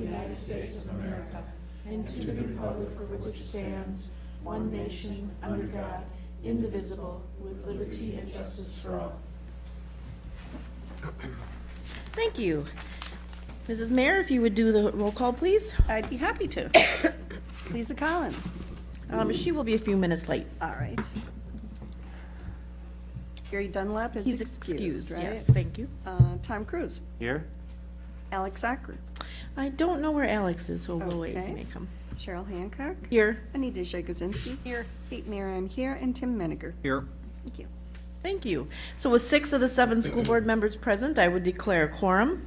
the United States of America and to the republic for which it stands, one nation, under God, indivisible, with liberty and justice for all. Thank you. Mrs. Mayor, if you would do the roll call, please. I'd be happy to. Lisa Collins. Um, She will be a few minutes late. All right. Gary Dunlap is He's excused, excused, right? yes, thank you. Uh, Tom Cruise. Here? Alex Acker. I don't know where Alex is, so we'll wait, he Okay. may come. Cheryl Hancock. Here, Anita Jagosinski. Here. Kate Mara, here, and Tim Menninger. Here. Thank you. thank you. So with six of the seven school board members present, I would declare a quorum.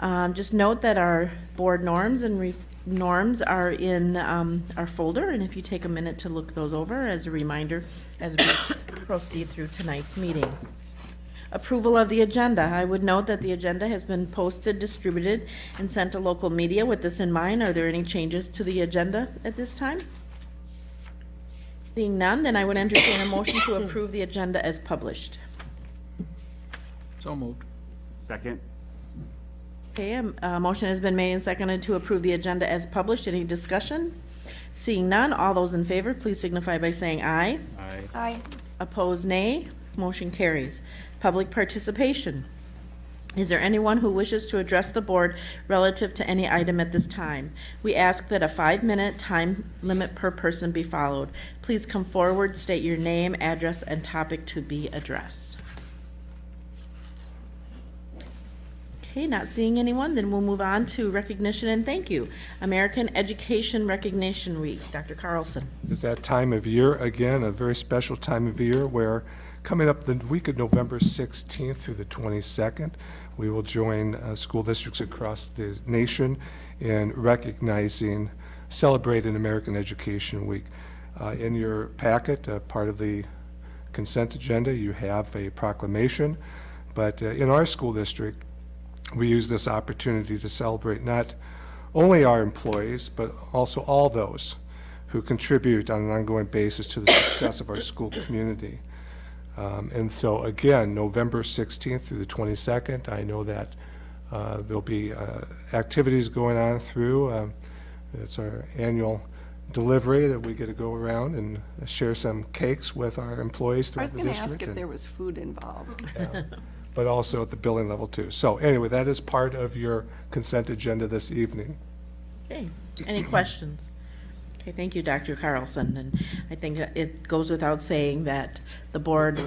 Um, Just note that our board norms and re- norms are in um, our folder, and if you take a minute to look those over as a reminder as we proceed through tonight's meeting. Approval of the agenda. I would note that the agenda has been posted, distributed, and sent to local media. With this in mind, are there any changes to the agenda at this time? Seeing none, then I would entertain a motion to approve the agenda as published. So moved. Second? Okay, um, a motion has been made and seconded to approve the agenda as published. Any discussion? Seeing none, all those in favor, please signify by saying aye. Aye. Aye. Opposed, nay. Motion carries. Public participation. Is there anyone who wishes to address the board relative to any item at this time? We ask that a five-minute time limit per person be followed. Please come forward, state your name, address, and topic to be addressed. Okay, not seeing anyone, then we'll move on to recognition and thank you. American Education Recognition Week. Dr. Carlson. is that time of year, again, a very special time of year where coming up the week of November 16th through the 22nd, we will join uh, school districts across the nation in recognizing, celebrating American Education Week. Uh, In your packet, uh, part of the consent agenda, you have a proclamation, but uh, in our school district, we use this opportunity to celebrate not only our employees, but also all those who contribute on an ongoing basis to the success of our school community. Um, And so, again, November 16th through the 22nd, I know that uh, there'll be uh, activities going on through. um, It's our annual delivery that we get to go around and share some cakes with our employees I throughout was the going to district. ask if and- there was food involved. yeah, but also at the billing level too. So anyway, that is part of your consent agenda this evening. Okay, any questions? Okay, thank you, Dr. Carlson, and I think it goes without saying that the board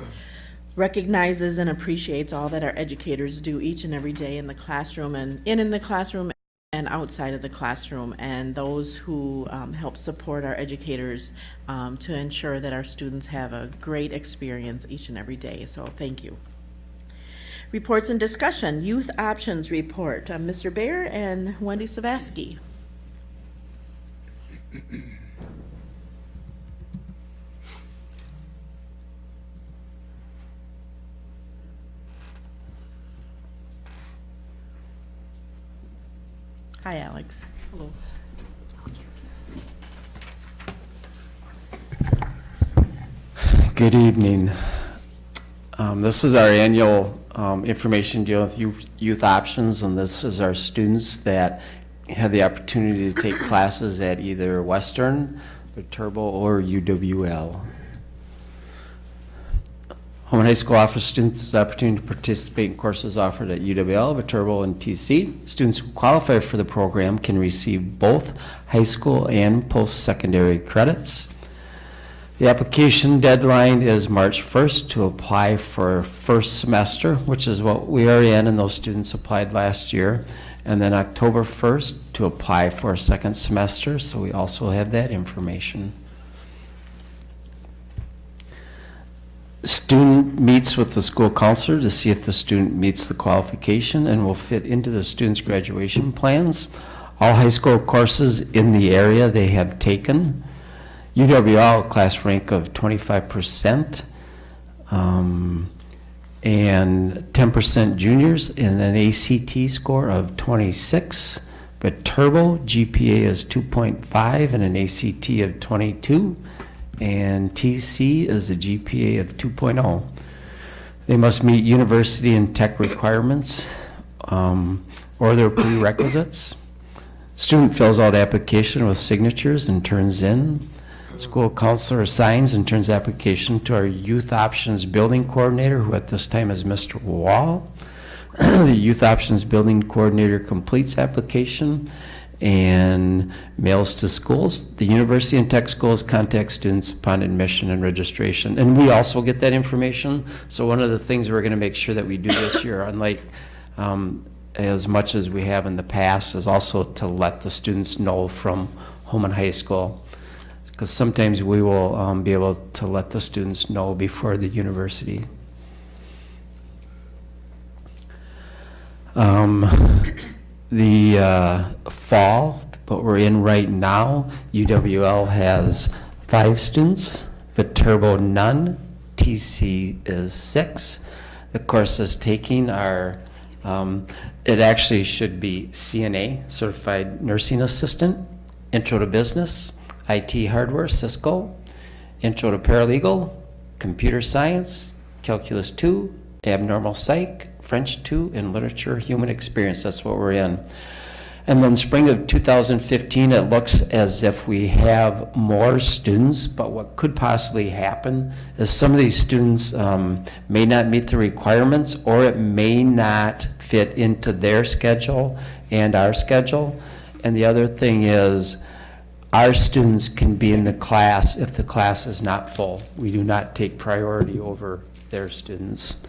recognizes and appreciates all that our educators do each and every day in the classroom and in in the classroom and outside of the classroom, and those who um, help support our educators um, to ensure that our students have a great experience each and every day, so thank you. Reports and discussion, Youth Options Report, Uh, Mr. Bear and Wendy Savaski. Hi, Alex. Hello. Good evening. Um, This is our annual um, information deal with youth youth options, and this is our students that have the opportunity to take classes at either Western, Viterbo, or UWL. Holmen High School offers students the opportunity to participate in courses offered at UWL, Viterbo, and TC. Students who qualify for the program can receive both high school and post-secondary credits. The application deadline is March 1st to apply for first semester, which is what we are in, and those students applied last year. And then October 1st to apply for a second semester, so we also have that information. Student meets with the school counselor to see if the student meets the qualification and will fit into the student's graduation plans. All high school courses in the area they have taken. UWL class rank of 25%, um, and 10% juniors, and an ACT score of 26. Viterbo GPA is 2.5 and an ACT of 22, and TC is a GPA of 2.0. They must meet university and tech requirements um, or their prerequisites. Student fills out application with signatures and turns in. School counselor assigns and turns application to our Youth Options Building Coordinator, who at this time is Mr. Wall. The Youth Options Building Coordinator completes application and mails to schools. The university and tech schools contact students upon admission and registration. And we also get that information. So one of the things we're going to make sure that we do this year, unlike um, as much as we have in the past, is also to let the students know from Holmen High School. Because sometimes we will um, be able to let the students know before the university. Um, the uh, fall, what we're in right now, UWL has five students, Viterbo none, TC is six. The courses taking are, um, it actually should be CNA, Certified Nursing Assistant, Intro to Business, IT Hardware, Cisco, Intro to Paralegal, Computer Science, Calculus 2, Abnormal Psych, French 2, and Literature Human Experience. That's what we're in. And then spring of 2015, it looks as if we have more students, but what could possibly happen is some of these students um, may not meet the requirements, or it may not fit into their schedule and our schedule. And the other thing is, our students can be in the class if the class is not full. We do not take priority over their students.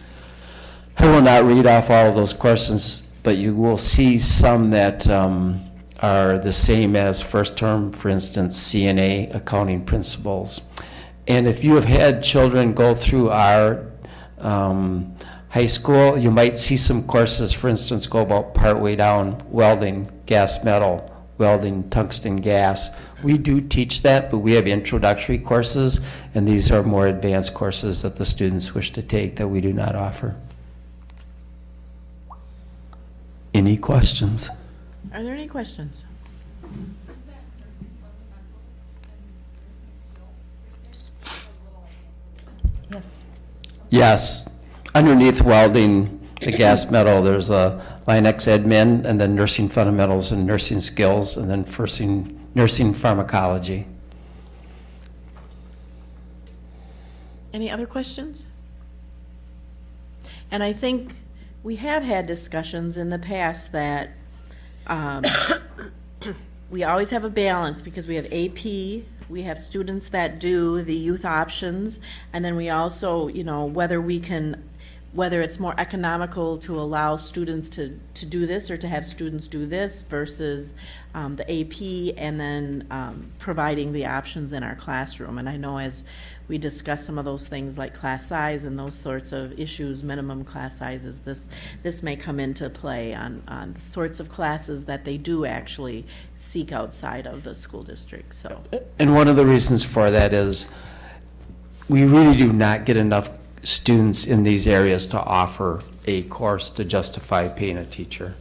I will not read off all of those questions, but you will see some that um, are the same as first term, for instance, CNA, accounting principles. And if you have had children go through our um, high school, you might see some courses, for instance, go about partway down welding, gas metal, welding, tungsten gas. We do teach that, but we have introductory courses, and these are more advanced courses that the students wish to take that we do not offer. Any questions? Are there any questions? Yes. Yes. Underneath welding, the gas metal, there's a Linux admin, and then nursing fundamentals and nursing skills, and then nursing, nursing pharmacology. Any other questions? And I think we have had discussions in the past that um, we always have a balance because we have AP, we have students that do the youth options, and then we also, you know, whether we can, whether it's more economical to allow students to, to do this or to have students do this versus um, the AP and then um, providing the options in our classroom. And I know as we discuss some of those things like class size and those sorts of issues, minimum class sizes, this, this may come into play on, on the sorts of classes that they do actually seek outside of the school district, so. And one of the reasons for that is we really do not get enough students in these areas to offer a course to justify paying a teacher.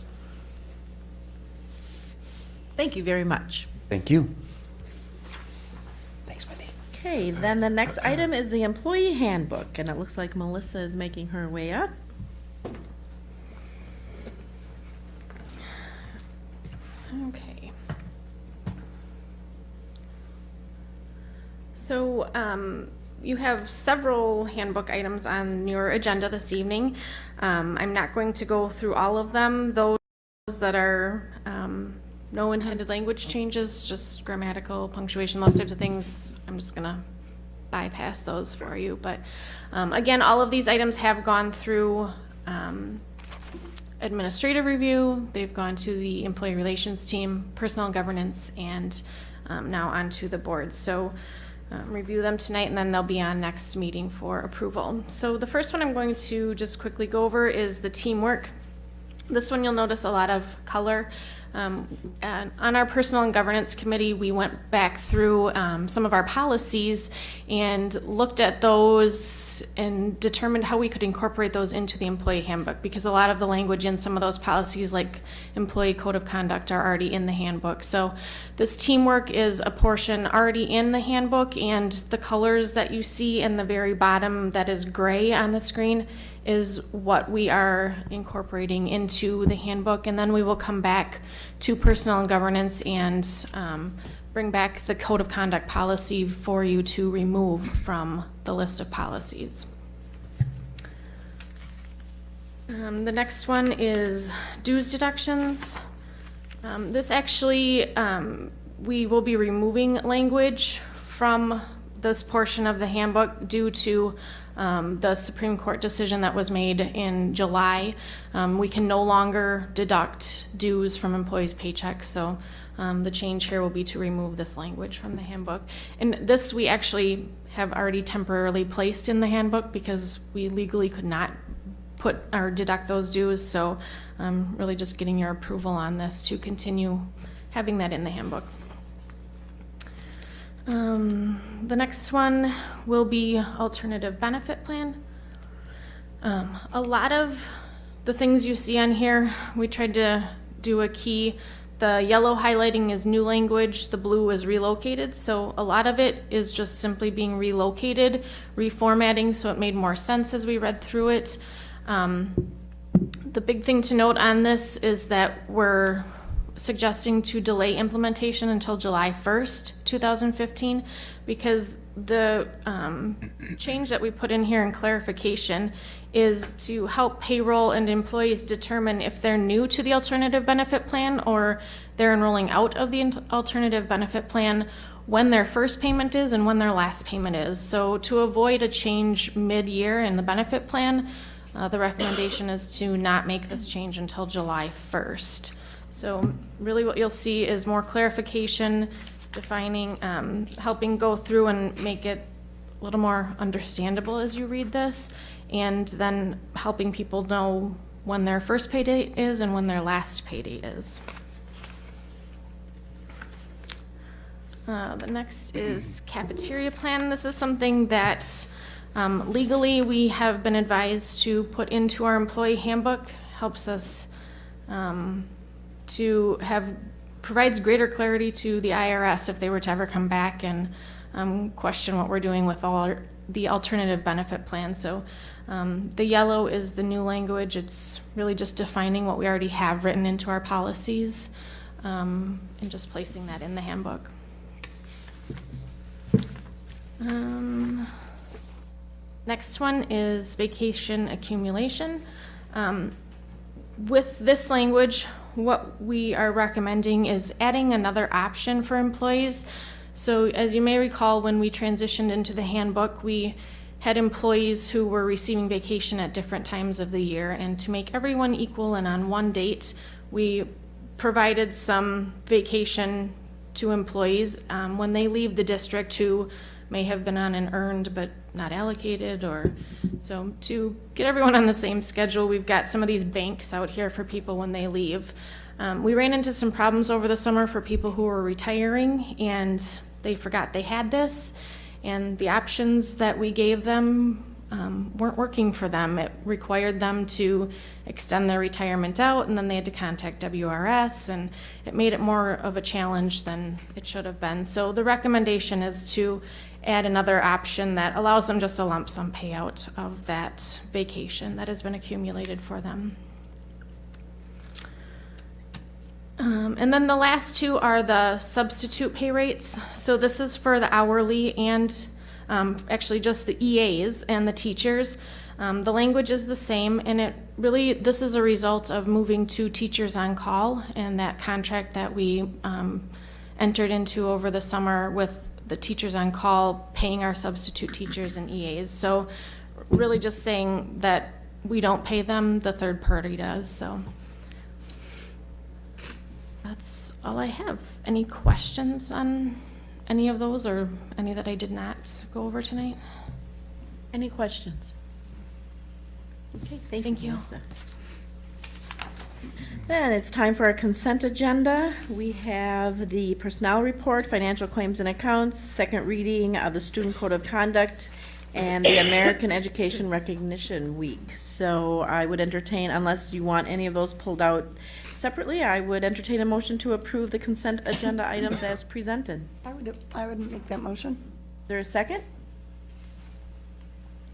Thank you very much. Thank you. Thanks, Wendy. Okay, then the next item is the employee handbook, and it looks like Melissa is making her way up. Okay. So, um, you have several handbook items on your agenda this evening. Um, I'm not going to go through all of them, those that are, um, no intended language changes, just grammatical, punctuation, those types of things. I'm just gonna bypass those for you, but, um, again, all of these items have gone through, um, administrative review, they've gone to the employee relations team, personnel governance, and um, now onto the board. So um, review them tonight, and then they'll be on next meeting for approval. So the first one I'm going to just quickly go over is the teamwork. This one you'll notice a lot of color. Um, on our Personnel and Governance Committee, we went back through um, some of our policies and looked at those and determined how we could incorporate those into the employee handbook because a lot of the language in some of those policies, like employee code of conduct, are already in the handbook. So this teamwork is a portion already in the handbook, and the colors that you see in the very bottom that is gray on the screen is what we are incorporating into the handbook, and then we will come back to personnel and governance and um, bring back the code of conduct policy for you to remove from the list of policies. Um, The next one is dues deductions. Um, This actually, um, we will be removing language from this portion of the handbook due to um, the Supreme Court decision that was made in July. Um, We can no longer deduct dues from employees' paychecks, so um, the change here will be to remove this language from the handbook. And this, we actually have already temporarily placed in the handbook because we legally could not put or deduct those dues, so I'm really just getting your approval on this to continue having that in the handbook. Um, The next one will be alternative benefit plan. Um, A lot of the things you see on here, we tried to do a key. The yellow highlighting is new language, the blue is relocated, so a lot of it is just simply being relocated, reformatting, so it made more sense as we read through it. Um, The big thing to note on this is that we're suggesting to delay implementation until July 1st, 2015, because the um, change that we put in here in clarification is to help payroll and employees determine if they're new to the alternative benefit plan or they're enrolling out of the alternative benefit plan, when their first payment is and when their last payment is. So to avoid a change mid-year in the benefit plan, uh, the recommendation is to not make this change until July 1st. So really what you'll see is more clarification, defining, um, helping go through and make it a little more understandable as you read this, and then helping people know when their first pay date is and when their last pay date is. Uh, The next is cafeteria plan. This is something that um, legally we have been advised to put into our employee handbook. Helps us um, to have, provides greater clarity to the IRS if they were to ever come back and um, question what we're doing with all our- the alternative benefit plan. So um, the yellow is the new language. It's really just defining what we already have written into our policies um, and just placing that in the handbook. Um, Next one is vacation accumulation. Um, With this language, what we are recommending is adding another option for employees. So as you may recall, when we transitioned into the handbook, we had employees who were receiving vacation at different times of the year. And to make everyone equal and on one date, we provided some vacation to employees um, when they leave the district who may have been on an earned but not allocated or, so to get everyone on the same schedule, we've got some of these banks out here for people when they leave. Um, we ran into some problems over the summer for people who were retiring and they forgot they had this. And the options that we gave them um, weren't working for them. It required them to extend their retirement out, and then they had to contact WRS, and it made it more of a challenge than it should have been. So the recommendation is to add another option that allows them just a lump sum payout of that vacation that has been accumulated for them. Um, and then the last two are the substitute pay rates. So this is for the hourly and um, actually just the EAs and the teachers. Um, the language is the same, and it really this is a result of moving to teachers on call and that contract that we um, entered into over the summer with the teachers on call paying our substitute teachers and EAs. So really just saying that we don't pay them, the third party does. So. That's all I have. Any questions on any of those or any that I did not go over tonight? Any questions? Okay, thank Thank you, you. Melissa. Then it's time for our consent agenda. We have the personnel report, financial claims and accounts, second reading of the Student Code of Conduct, and the American Education Recognition Week. So I would entertain, unless you want any of those pulled out separately, I would entertain a motion to approve the consent agenda items as presented. I would, I would make that motion. Is there a second?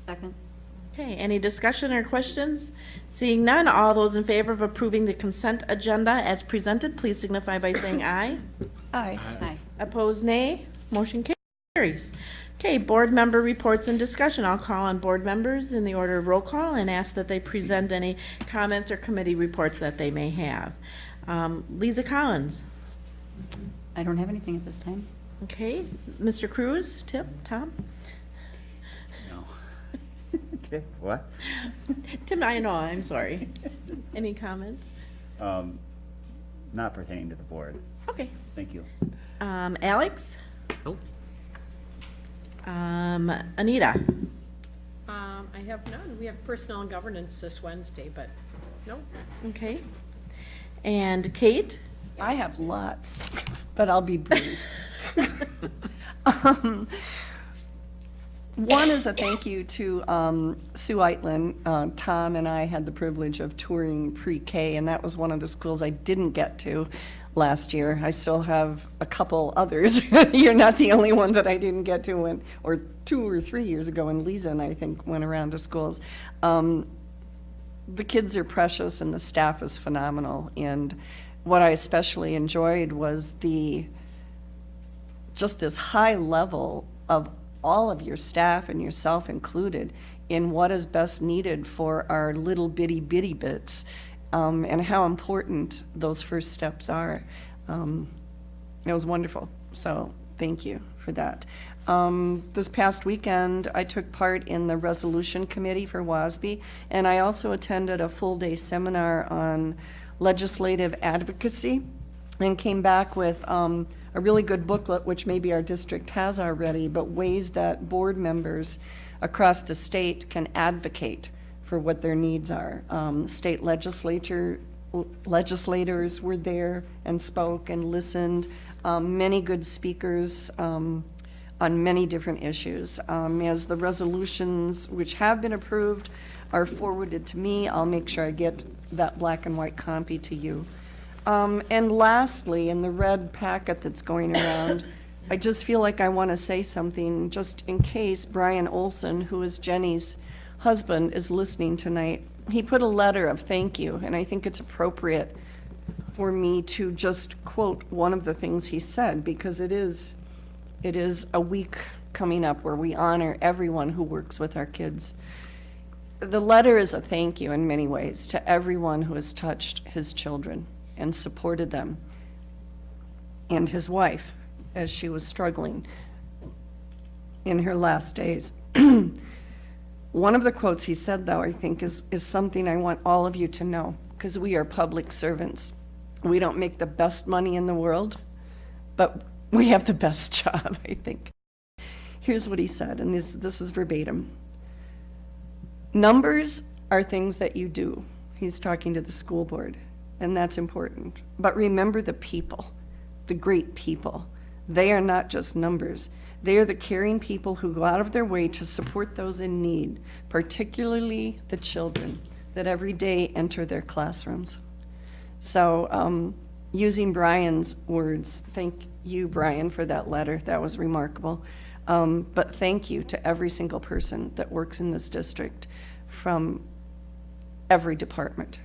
Second. Okay, any discussion or questions? Seeing none, all those in favor of approving the consent agenda as presented, please signify by saying aye. Aye. Aye. Opposed, nay. Motion carries. Okay, board member reports and discussion. I'll call on board members in the order of roll call and ask that they present any comments or committee reports that they may have. Um, Lisa Collins, I don't have anything at this time. okay. Mr. Cruz, Tip, Tom? No. Okay, what? Tim, I know, I'm sorry. Any comments? Um, Not pertaining to the board. Okay. Thank you. Um, Alex? Nope. Um, Anita? Um, I have none. We have personnel and governance this Wednesday, but no. Okay. And Kate? I have lots, but I'll be brief. Um, One is a thank you to um, Sue Eitland. Uh, Tom and I had the privilege of touring pre-K, and that was one of the schools I didn't get to last year. I still have a couple others. You're not the only one that I didn't get to when, or two or three years ago, when Lisa and I think went around to schools. Um, the kids are precious and the staff is phenomenal. And what I especially enjoyed was the, just this high level of all of your staff and yourself included in what is best needed for our little bitty bitty bits um, and how important those first steps are. Um, it was wonderful. So thank you for that. Um, this past weekend, I took part in the resolution committee for WASB, and I also attended a full day seminar on legislative advocacy and came back with um, a really good booklet, which maybe our district has already, but ways that board members across the state can advocate for what their needs are. Um, State legislature, legislators were there and spoke and listened. Um, Many good speakers um, on many different issues. Um, As the resolutions which have been approved are forwarded to me, I'll make sure I get that black and white copy to you. Um, and lastly, in the red packet that's going around, I just feel like I want to say something, just in case Brian Olson, who is Jenny's husband, is listening tonight. He put a letter of thank you, and I think it's appropriate for me to just quote one of the things he said, because it is, it is a week coming up where we honor everyone who works with our kids. The letter is a thank you in many ways to everyone who has touched his children and supported them, and his wife as she was struggling in her last days. One of the quotes he said, though, I think, is, is something I want all of you to know, because we are public servants. We don't make the best money in the world, but we have the best job, I think. Here's what he said, and this, this is verbatim. Numbers are things that you do. He's talking to the school board, and that's important. But remember the people, the great people. They are not just numbers. They are the caring people who go out of their way to support those in need, particularly the children that every day enter their classrooms. So, um, using Brian's words, thank you, Brian, for that letter. That was remarkable. Um, but thank you to every single person that works in this district from every department,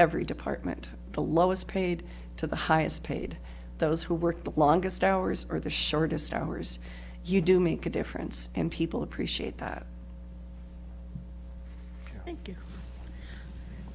every department, the lowest paid to the highest paid, those who work the longest hours or the shortest hours. You do make a difference, and people appreciate that. Thank you.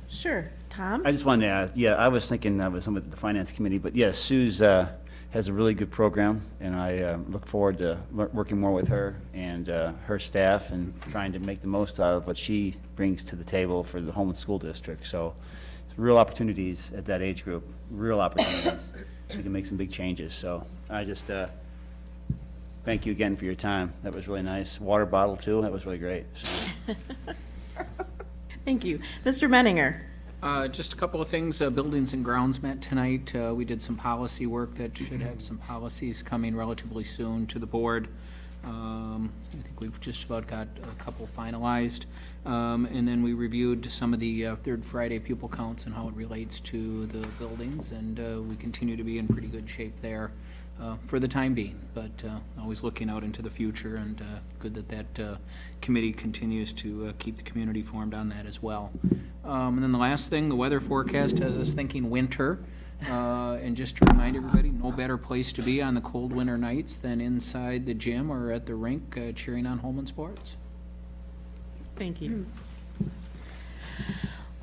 Sure. Tom? I just wanted to add, yeah, I was thinking I was some of the finance committee, but yes, Sue's, uh, has a really good program, and I, uh, look forward to working more with her and, uh, her staff and trying to make the most out of what she brings to the table for the Holmen School District. So, it's real opportunities at that age group, real opportunities. We can make some big changes, so I just, uh, thank you again for your time. That was really nice. Water bottle too, that was really great, so. Thank you. Mr. Menninger? Uh, Just a couple of things. Uh, Buildings and grounds met tonight. Uh, We did some policy work that should have some policies coming relatively soon to the board. Um, I think we've just about got a couple finalized. Um, And then we reviewed some of the uh, third Friday pupil counts and how it relates to the buildings, and uh, we continue to be in pretty good shape there. uh, for the time being, but uh, always looking out into the future, and uh, good that that uh, committee continues to keep the community informed on that as well. Um, And then the last thing, the weather forecast has us thinking winter. Uh, And just to remind everybody, no better place to be on the cold winter nights than inside the gym or at the rink uh, cheering on Holmen Sports. Thank you.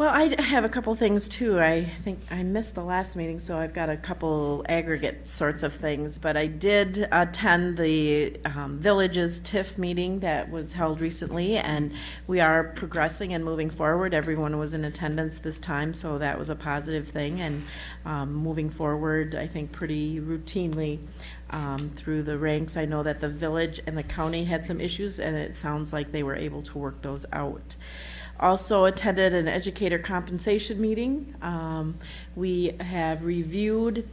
Well, I have a couple things too. I think I missed the last meeting, so I've got a couple aggregate sorts of things. But I did attend the um, Villages TIF meeting that was held recently, and we are progressing and moving forward. Everyone was in attendance this time, so that was a positive thing. And um, moving forward, I think pretty routinely um, through the ranks. I know that the village and the county had some issues, and it sounds like they were able to work those out. Also attended an educator compensation meeting. Um, we have reviewed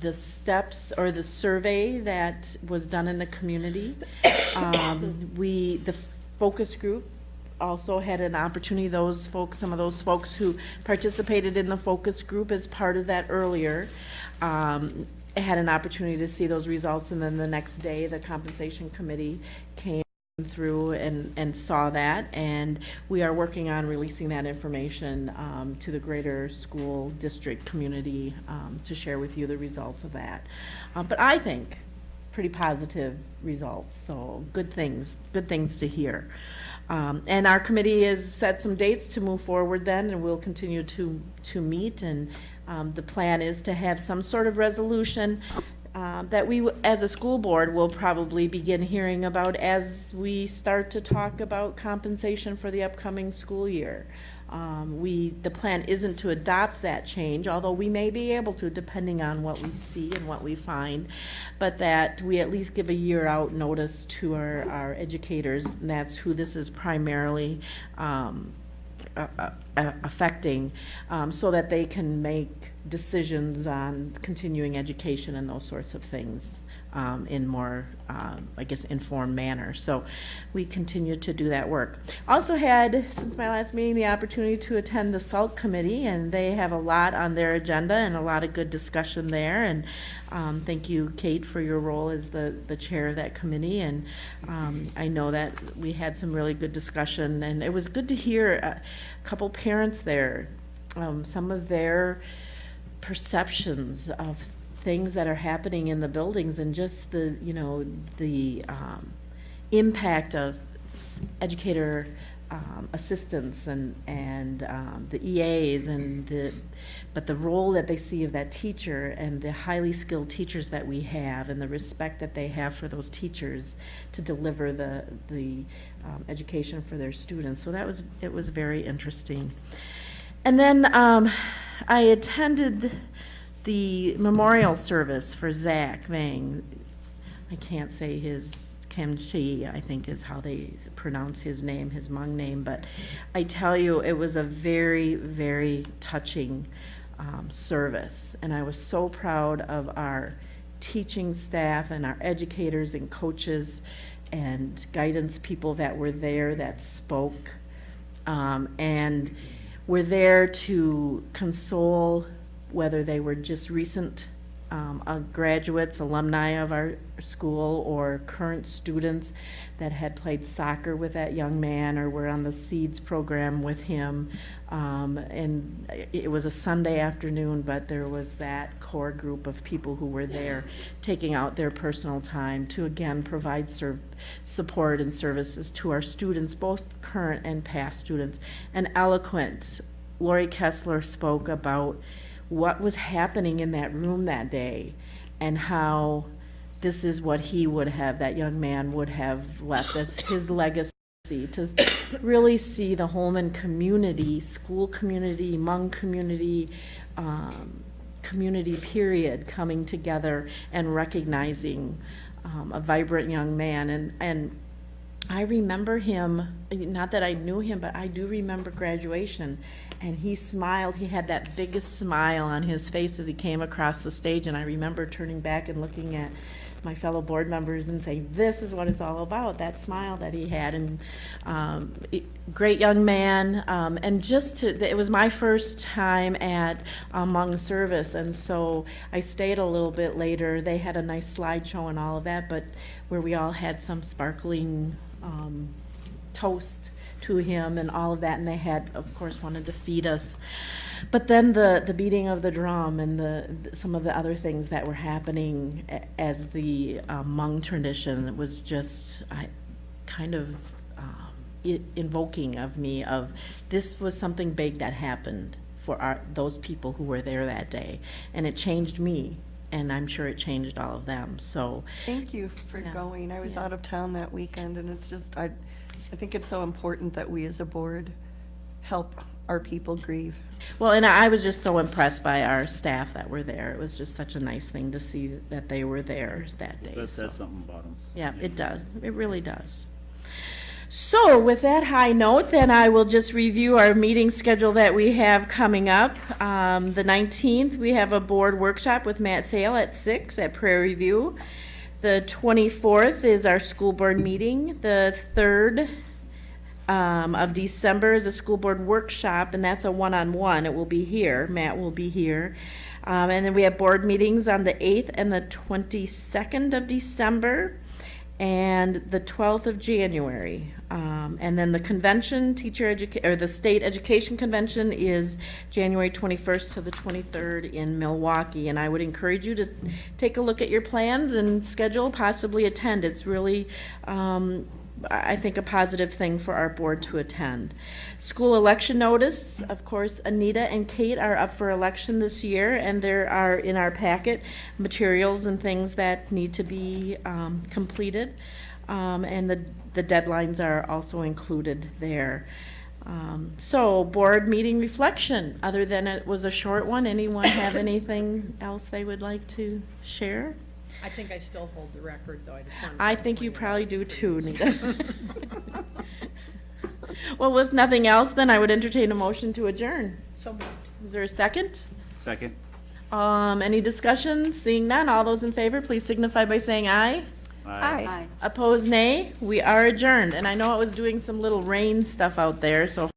the steps or the survey that was done in the community. Um, we, the focus group also had an opportunity, those folks, some of those folks who participated in the focus group as part of that earlier, um, had an opportunity to see those results, and then the next day, the compensation committee came through and, and saw that, and we are working on releasing that information um, to the greater school district community um, to share with you the results of that. Uh, But I think pretty positive results, so good things, good things to hear. Um, And our committee has set some dates to move forward then, and we'll continue to, to meet, and um, the plan is to have some sort of resolution uh, that we, as a school board, will probably begin hearing about as we start to talk about compensation for the upcoming school year. Um, We, the plan isn't to adopt that change, although we may be able to, depending on what we see and what we find, but that we at least give a year-out notice to our, our educators, and that's who this is primarily um, uh, uh, affecting, um, so that they can make decisions on continuing education and those sorts of things um, in more, um, I guess, informed manner. So we continue to do that work. Also had, since my last meeting, the opportunity to attend the SALT committee, and they have a lot on their agenda and a lot of good discussion there. And um, thank you, Kate, for your role as the, the chair of that committee. And um, I know that we had some really good discussion, and it was good to hear a couple parents there, um, some of their perceptions of things that are happening in the buildings and just the, you know, the um, impact of educator um, and, and um, the EAs and the, but the role that they see of that teacher and the highly skilled teachers that we have and the respect that they have for those teachers to deliver the, the um, education for their students. So that was, it was very interesting. And then um, I attended the memorial service for Zach Vang. I can't say his, Kim Chi, I think is how they pronounce his name, his Hmong name, but I tell you, it was a very, very touching um, service. And I was so proud of our teaching staff and our educators and coaches and guidance people that were there that spoke. Um, and were there to console whether they were just recent um, uh, graduates, alumni of our school, or current students that had played soccer with that young man or were on the Seeds program with him. Um, and it was a Sunday afternoon, but there was that core group of people who were there taking out their personal time to again provide support and services to our students, both current and past students. And eloquent, Lori Kessler spoke about what was happening in that room that day and how this is what he would have, that young man would have left as his legacy to really see the Holmen community, school community, Hmong community, um, community period coming together and recognizing um, a vibrant young man. And, and I remember him, not that I knew him, but I do remember graduation. And he smiled, he had that biggest smile on his face as he came across the stage. And I remember turning back and looking at my fellow board members and say, this is what it's all about, that smile that he had, and, um, great young man, um, and just to, it was my first time at Hmong service, and so I stayed a little bit later. They had a nice slideshow and all of that, but where we all had some sparkling, um, toast to him and all of that, and they had, of course, wanted to feed us. But then the, the beating of the drum and the, some of the other things that were happening as the um, Hmong tradition was just, I, kind of um, invoking of me of, this was something big that happened for our, those people who were there that day. And it changed me, and I'm sure it changed all of them, so. Thank you for Yeah. going. I was Yeah. out of town that weekend, and it's just, I, I think it's so important that we as a board help our people grieve. Well, and I was just so impressed by our staff that were there. It was just such a nice thing to see that they were there that day. That so- says something about them. Yeah, it does. It really does. So with that high note, then I will just review our meeting schedule that we have coming up. Um, the nineteenth, we have a board workshop with Matt Thale at six at Prairie View. The twenty-fourth is our school board meeting. The third, um, of December is a school board workshop, and that's a one-on-one. It will be here. Matt will be here. Um, and then we have board meetings on the eighth and the twenty-second of December and the twelfth of January. Um, and then the convention, teacher educa, or the state education convention is January twenty-first to the twenty-third in Milwaukee. And I would encourage you to take a look at your plans and schedule, possibly attend. It's really, um, I I think, a positive thing for our board to attend. School election notice, of course, Anita and Kate are up for election this year, and there are in our packet materials and things that need to be um, completed. Um, And the, the deadlines are also included there. Um, So, board meeting reflection, other than it was a short one, anyone have anything else they would like to share? I think I still hold the record, though, I just. I think you probably do too, Nita. Well, with nothing else, then I would entertain a motion to adjourn. So moved. Is there a second? Second? Um, any discussion? Seeing none, all those in favor, please signify by saying aye. Hi. Opposed, nay. We are adjourned, and I know it was doing some little rain stuff out there, so